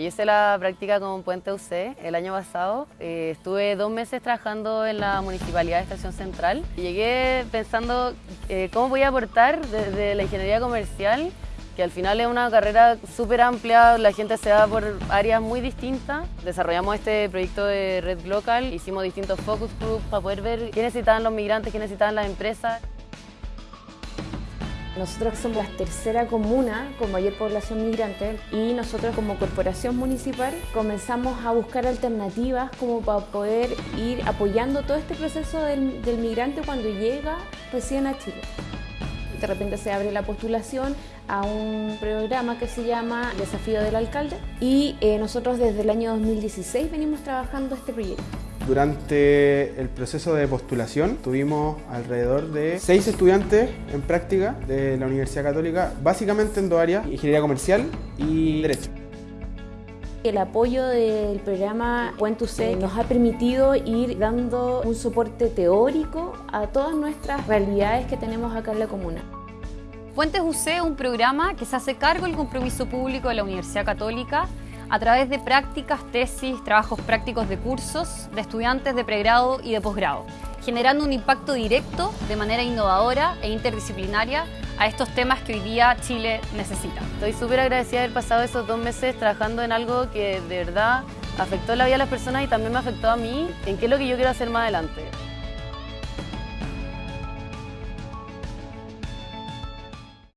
Yo hice la práctica con Puente UC el año pasado. Eh, estuve dos meses trabajando en la Municipalidad de Estación Central. Llegué pensando eh, cómo voy a aportar desde la ingeniería comercial, que al final es una carrera súper amplia, la gente se va por áreas muy distintas. Desarrollamos este proyecto de Red Local, hicimos distintos focus groups para poder ver qué necesitaban los migrantes, qué necesitaban las empresas. Nosotros somos la tercera comuna con mayor población migrante y nosotros como corporación municipal comenzamos a buscar alternativas como para poder ir apoyando todo este proceso del, migrante cuando llega recién a Chile. De repente se abre la postulación a un programa que se llama Desafío del Alcalde y eh, nosotros desde el año 2016 venimos trabajando este proyecto. Durante el proceso de postulación tuvimos alrededor de seis estudiantes en práctica de la Universidad Católica, básicamente en dos áreas, ingeniería comercial y derecho. El apoyo del programa Puente UC nos ha permitido ir dando un soporte teórico a todas nuestras realidades que tenemos acá en la comuna. Puentes UC es un programa que se hace cargo del compromiso público de la Universidad Católica a través de prácticas, tesis, trabajos prácticos de cursos de estudiantes de pregrado y de posgrado, generando un impacto directo de manera innovadora e interdisciplinaria a estos temas que hoy día Chile necesita. Estoy súper agradecida de haber pasado esos dos meses trabajando en algo que de verdad afectó la vida de las personas y también me afectó a mí en qué es lo que yo quiero hacer más adelante.